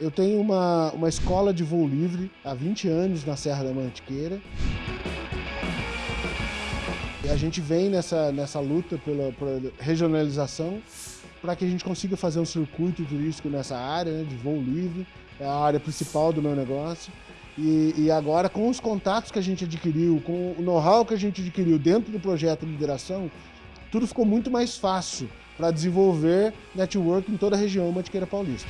Eu tenho uma, uma escola de voo livre há 20 anos na Serra da Mantiqueira. E a gente vem nessa, nessa luta pela, pela regionalização para que a gente consiga fazer um circuito turístico nessa área né, de voo livre, é a área principal do meu negócio. E, e, agora, com os contatos que a gente adquiriu, com o know-how que a gente adquiriu dentro do projeto Lideração, tudo ficou muito mais fácil para desenvolver network em toda a região Mantiqueira Paulista.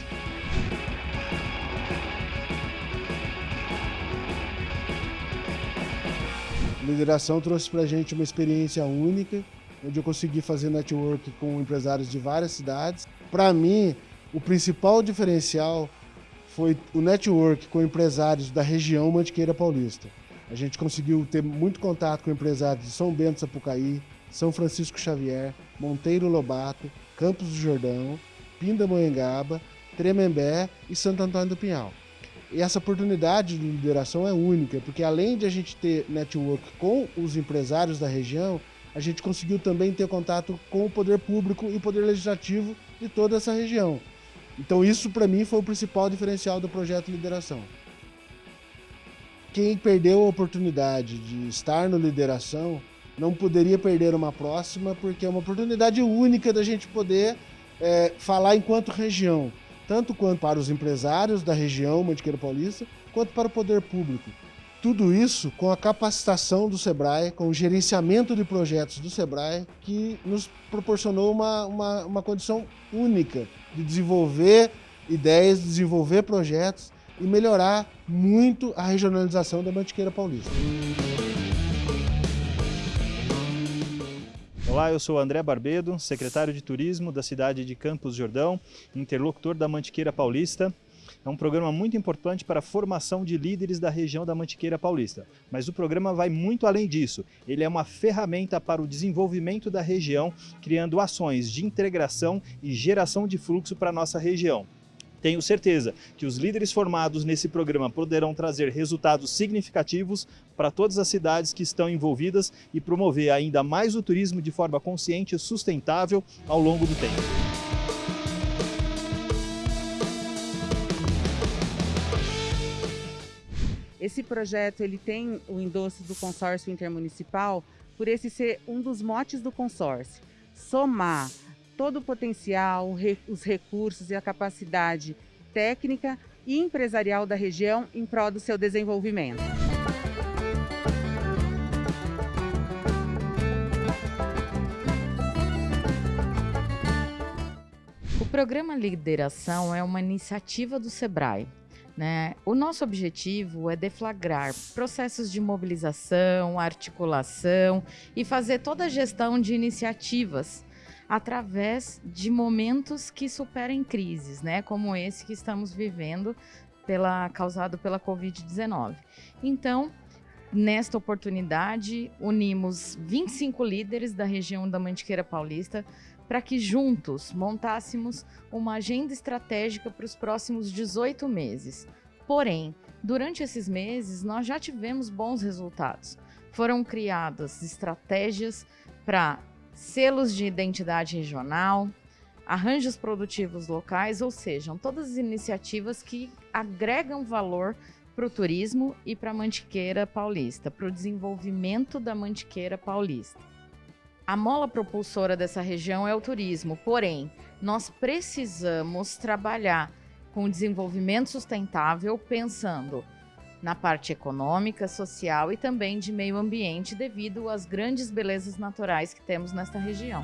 Lideração trouxe para a gente uma experiência única, onde eu consegui fazer network com empresários de várias cidades. Para mim, o principal diferencial foi o network com empresários da região Mantiqueira Paulista. A gente conseguiu ter muito contato com empresários de São Bento Sapucaí, São Francisco Xavier, Monteiro Lobato, Campos do Jordão, Pindamonhangaba, Tremembé e Santo Antônio do Pinhal. E essa oportunidade de lideração é única, porque além de a gente ter network com os empresários da região, a gente conseguiu também ter contato com o poder público e o poder legislativo de toda essa região. Então isso para mim foi o principal diferencial do projeto Lideração. Quem perdeu a oportunidade de estar no Lideração não poderia perder uma próxima, porque é uma oportunidade única da gente poder é, falar enquanto região tanto quanto para os empresários da região Mantiqueira Paulista, quanto para o poder público. Tudo isso com a capacitação do SEBRAE, com o gerenciamento de projetos do SEBRAE, que nos proporcionou uma, uma, uma condição única de desenvolver ideias, desenvolver projetos e melhorar muito a regionalização da Mantiqueira Paulista. Olá, eu sou André Barbedo, secretário de Turismo da cidade de Campos Jordão, interlocutor da Mantiqueira Paulista. É um programa muito importante para a formação de líderes da região da Mantiqueira Paulista. Mas o programa vai muito além disso. Ele é uma ferramenta para o desenvolvimento da região, criando ações de integração e geração de fluxo para a nossa região. Tenho certeza que os líderes formados nesse programa poderão trazer resultados significativos para todas as cidades que estão envolvidas e promover ainda mais o turismo de forma consciente e sustentável ao longo do tempo. Esse projeto ele tem o endosso do consórcio intermunicipal por esse ser um dos motes do consórcio. Somar todo o potencial, os recursos e a capacidade técnica e empresarial da região em prol do seu desenvolvimento. O programa Lideração é uma iniciativa do SEBRAE. Né? O nosso objetivo é deflagrar processos de mobilização, articulação e fazer toda a gestão de iniciativas através de momentos que superem crises, né, como esse que estamos vivendo pela causado pela COVID-19. Então, nesta oportunidade, unimos 25 líderes da região da Mantiqueira Paulista para que juntos montássemos uma agenda estratégica para os próximos 18 meses. Porém, durante esses meses, nós já tivemos bons resultados. Foram criadas estratégias para selos de identidade regional, arranjos produtivos locais, ou seja, todas as iniciativas que agregam valor para o turismo e para a Mantiqueira Paulista, para o desenvolvimento da Mantiqueira Paulista. A mola propulsora dessa região é o turismo, porém, nós precisamos trabalhar com o desenvolvimento sustentável pensando na parte econômica, social e também de meio ambiente devido às grandes belezas naturais que temos nesta região.